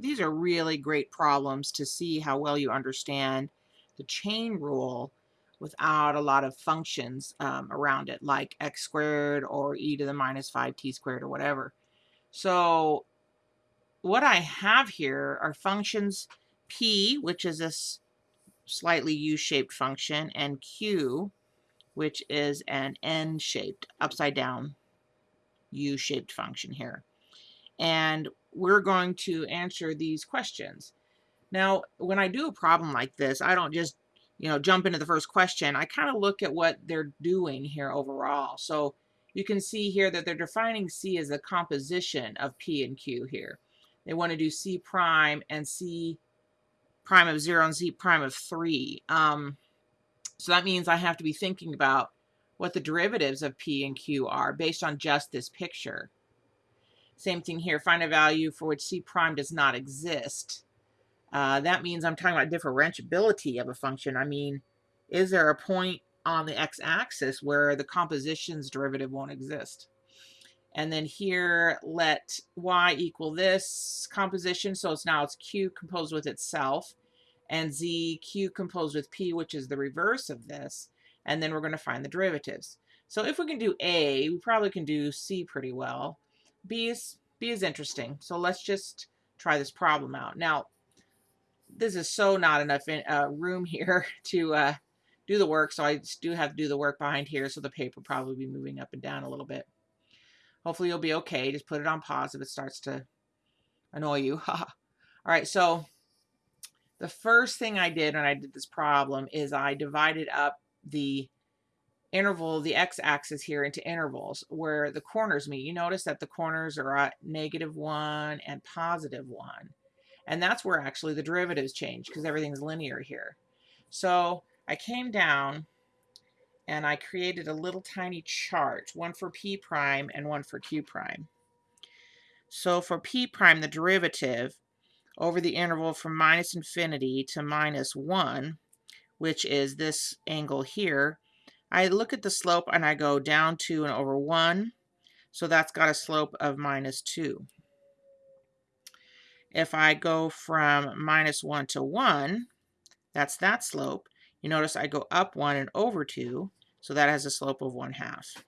these are really great problems to see how well you understand the chain rule without a lot of functions um, around it, like x squared or e to the minus 5t squared or whatever. So what I have here are functions p, which is this slightly u-shaped function, and q, which is an n-shaped, upside down u-shaped function here. And we're going to answer these questions. Now, when I do a problem like this, I don't just you know, jump into the first question, I kind of look at what they're doing here overall. So you can see here that they're defining C as a composition of P and Q here. They want to do C prime and C prime of 0 and C prime of 3. Um, so that means I have to be thinking about what the derivatives of P and Q are based on just this picture. Same thing here, find a value for which C prime does not exist. Uh, that means I'm talking about differentiability of a function. I mean, is there a point on the x-axis where the composition's derivative won't exist? And then here, let y equal this composition. So it's now it's q composed with itself and z q composed with p, which is the reverse of this. And then we're going to find the derivatives. So if we can do A, we probably can do C pretty well. B is, B is interesting. So let's just try this problem out. Now, this is so not enough in, uh, room here to uh, do the work. So I do have to do the work behind here. So the paper probably be moving up and down a little bit. Hopefully you'll be okay. Just put it on pause if it starts to annoy you. All right. So the first thing I did when I did this problem is I divided up the interval, the x-axis here into intervals where the corners meet. You notice that the corners are at negative 1 and positive 1. And that's where actually the derivatives change because everything's linear here. So I came down and I created a little tiny chart, one for p prime and one for q prime. So for p prime, the derivative over the interval from minus infinity to minus 1, which is this angle here, I look at the slope and I go down 2 and over 1. So that's got a slope of minus 2. If I go from minus 1 to 1, that's that slope. You notice I go up 1 and over 2, so that has a slope of 1 half,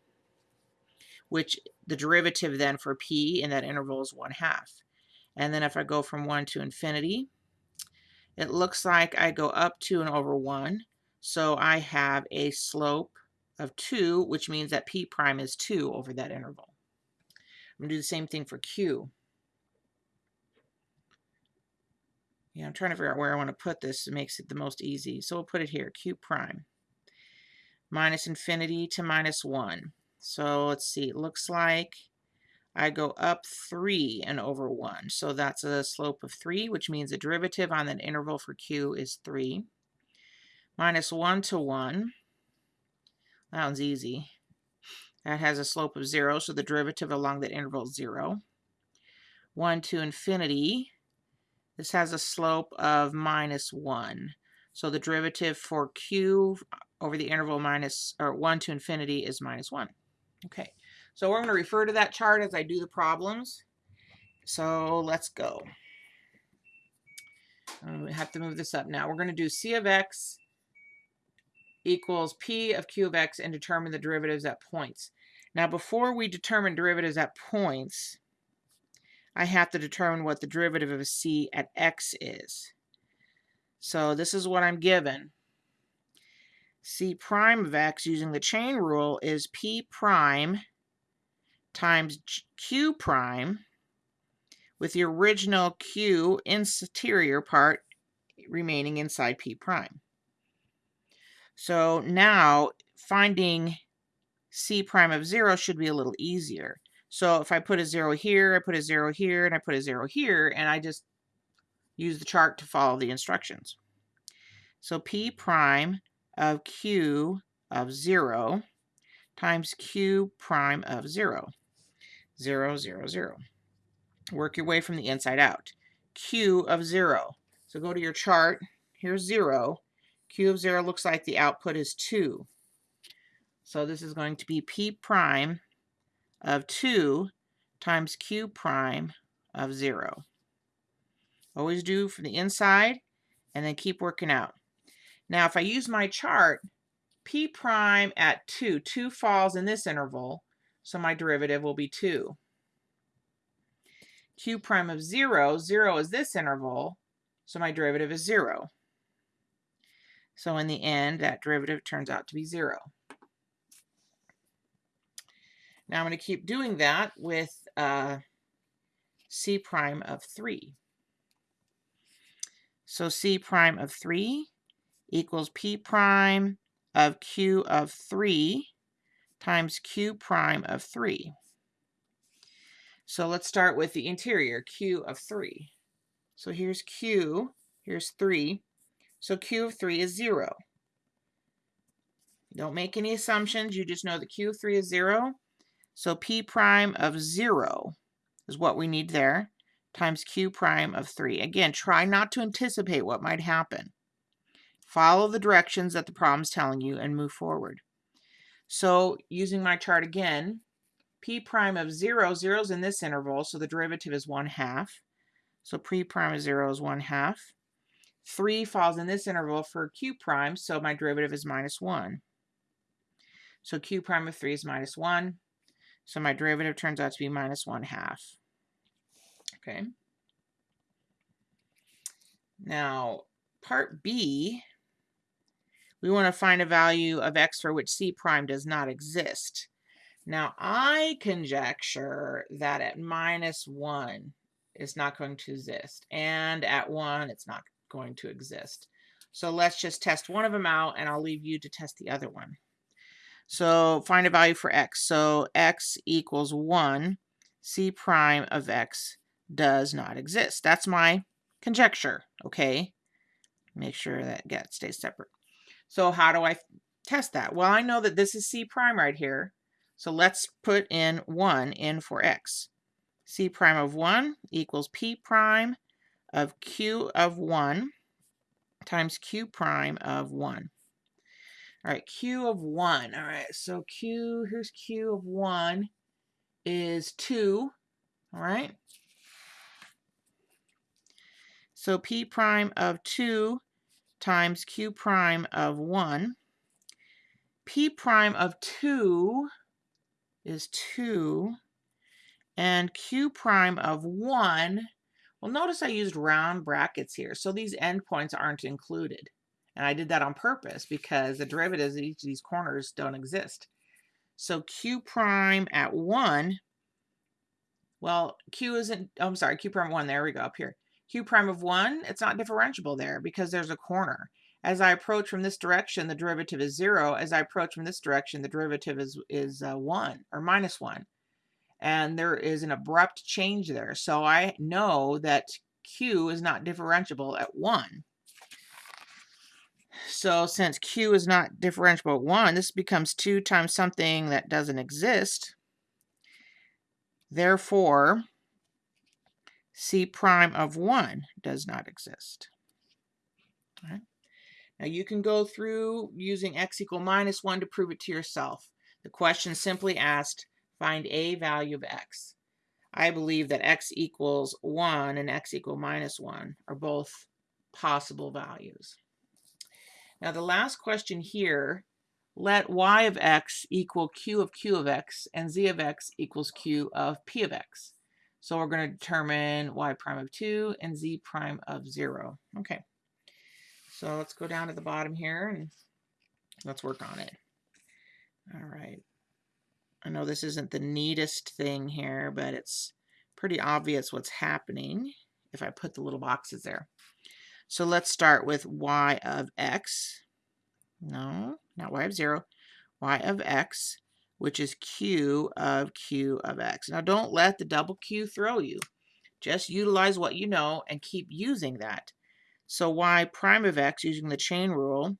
which the derivative then for p in that interval is 1 half. And then if I go from 1 to infinity, it looks like I go up 2 and over 1, so I have a slope of 2, which means that p prime is 2 over that interval. I'm going to do the same thing for q. Yeah, I'm trying to figure out where I want to put this. It makes it the most easy. So we'll put it here, q prime. Minus infinity to minus 1. So let's see, it looks like I go up 3 and over 1. So that's a slope of 3, which means the derivative on that interval for q is 3. Minus 1 to 1. That one's easy. That has a slope of 0, so the derivative along that interval is 0. 1 to infinity this has a slope of minus 1. So the derivative for q over the interval minus or 1 to infinity is minus 1. Okay, so we're going to refer to that chart as I do the problems. So let's go. Um, we have to move this up now. We're going to do c of x equals p of q of x and determine the derivatives at points. Now before we determine derivatives at points, I have to determine what the derivative of c at x is. So this is what I'm given. c prime of x using the chain rule is p prime times q prime with the original q interior part remaining inside p prime. So now finding c prime of 0 should be a little easier. So if I put a zero here, I put a zero here, and I put a zero here, and I just use the chart to follow the instructions. So P prime of Q of 0 times Q prime of 0. 0, 0, 0. Work your way from the inside out. Q of 0. So go to your chart. Here's 0. Q of 0 looks like the output is 2. So this is going to be P prime of 2 times q prime of 0. Always do from the inside and then keep working out. Now, if I use my chart, p prime at 2, 2 falls in this interval, so my derivative will be 2. q prime of 0, 0 is this interval, so my derivative is 0. So in the end, that derivative turns out to be 0. Now I'm going to keep doing that with uh, c prime of 3. So c prime of 3 equals p prime of q of 3 times q prime of 3. So let's start with the interior, q of 3. So here's q, here's 3. So q of 3 is 0. Don't make any assumptions. You just know that q of 3 is 0. So p prime of 0 is what we need there, times q prime of 3. Again, try not to anticipate what might happen. Follow the directions that the problem is telling you and move forward. So using my chart again, p prime of 0, 0 is in this interval, so the derivative is 1 half. So p prime of 0 is 1 half. 3 falls in this interval for q prime, so my derivative is minus 1. So q prime of 3 is minus 1. So my derivative turns out to be minus 1 half. Okay. Now, part B, we want to find a value of x for which c prime does not exist. Now, I conjecture that at minus 1, it's not going to exist. And at 1, it's not going to exist. So let's just test one of them out, and I'll leave you to test the other one. So find a value for x. So x equals 1. c prime of x does not exist. That's my conjecture, okay? Make sure that get stays separate. So how do I test that? Well, I know that this is c prime right here. So let's put in 1 in for x. c prime of 1 equals p prime of q of 1 times q prime of 1. All right, Q of 1. All right, so Q, here's Q of 1 is 2. All right. So P prime of 2 times Q prime of 1. P prime of 2 is 2. And Q prime of 1, well, notice I used round brackets here. So these endpoints aren't included. And I did that on purpose because the derivatives at each of these corners don't exist. So q prime at 1, well, q isn't, oh, I'm sorry, q prime 1, there we go, up here. q prime of 1, it's not differentiable there because there's a corner. As I approach from this direction, the derivative is 0. As I approach from this direction, the derivative is, is uh, 1 or minus 1. And there is an abrupt change there. So I know that q is not differentiable at 1. So since q is not differentiable at 1, this becomes 2 times something that doesn't exist. Therefore, c prime of 1 does not exist. Now you can go through using x equal minus 1 to prove it to yourself. The question simply asked, find a value of x. I believe that x equals 1 and x equal minus 1 are both possible values. Now the last question here, let y of x equal q of q of x and z of x equals q of p of x. So we're going to determine y prime of 2 and z prime of 0. Okay, so let's go down to the bottom here and let's work on it. All right. I know this isn't the neatest thing here, but it's pretty obvious what's happening if I put the little boxes there. So let's start with y of x. No, not y of 0. y of x, which is q of q of x. Now don't let the double q throw you. Just utilize what you know and keep using that. So y prime of x, using the chain rule,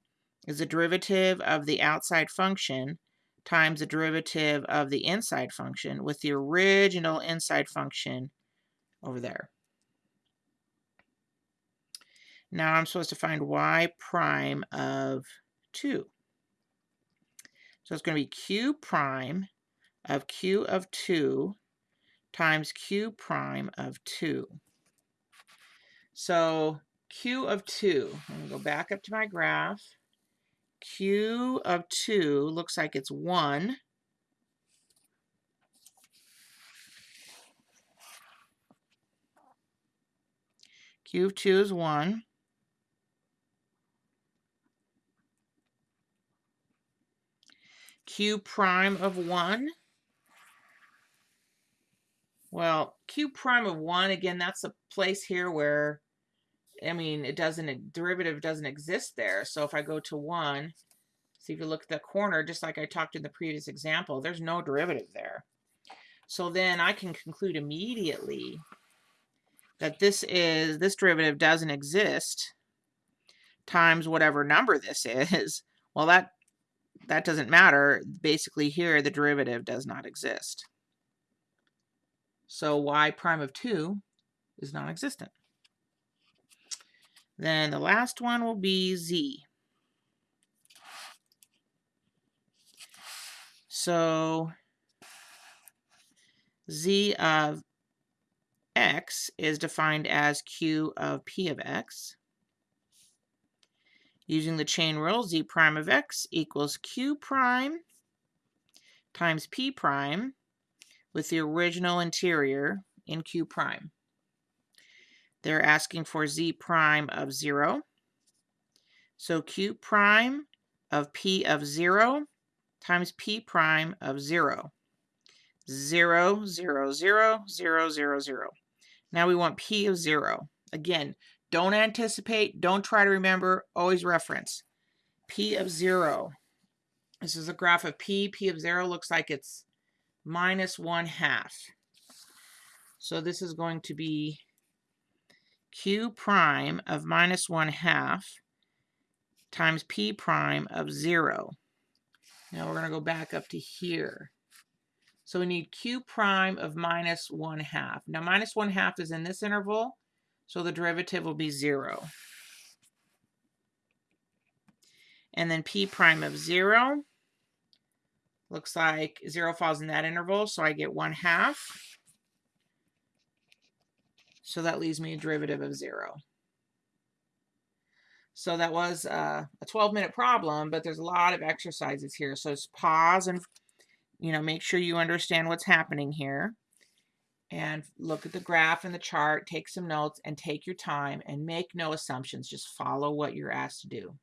is the derivative of the outside function times the derivative of the inside function with the original inside function over there. Now I'm supposed to find y prime of 2. So it's going to be q prime of q of 2 times q prime of 2. So Q of 2, I'm going to go back up to my graph. Q of 2 looks like it's 1. Q of 2 is 1. Q prime of 1. Well, Q prime of 1, again, that's a place here where I mean, it doesn't, a derivative doesn't exist there. So if I go to 1, see if you look at the corner, just like I talked in the previous example, there's no derivative there. So then I can conclude immediately that this is, this derivative doesn't exist times whatever number this is. Well, that, that doesn't matter. Basically here, the derivative does not exist. So y prime of 2 is non-existent. Then the last one will be Z. So Z of x is defined as Q of P of x. Using the chain rule, Z prime of x equals Q prime times P prime with the original interior in Q prime. They're asking for z prime of 0. So q prime of p of 0 times p prime of 0. 0, 0, 0, 0, 0, 0. Now we want p of 0. Again, don't anticipate, don't try to remember, always reference. p of 0. This is a graph of p. p of 0 looks like it's minus 1 half. So this is going to be q prime of minus 1 half times p prime of 0. Now we're going to go back up to here. So we need q prime of minus 1 half. Now minus 1 half is in this interval, so the derivative will be 0. And then p prime of 0 looks like 0 falls in that interval, so I get 1 half. So that leaves me a derivative of 0. So that was uh, a 12 minute problem, but there's a lot of exercises here. So just pause and, you know, make sure you understand what's happening here. And look at the graph and the chart, take some notes, and take your time and make no assumptions. Just follow what you're asked to do.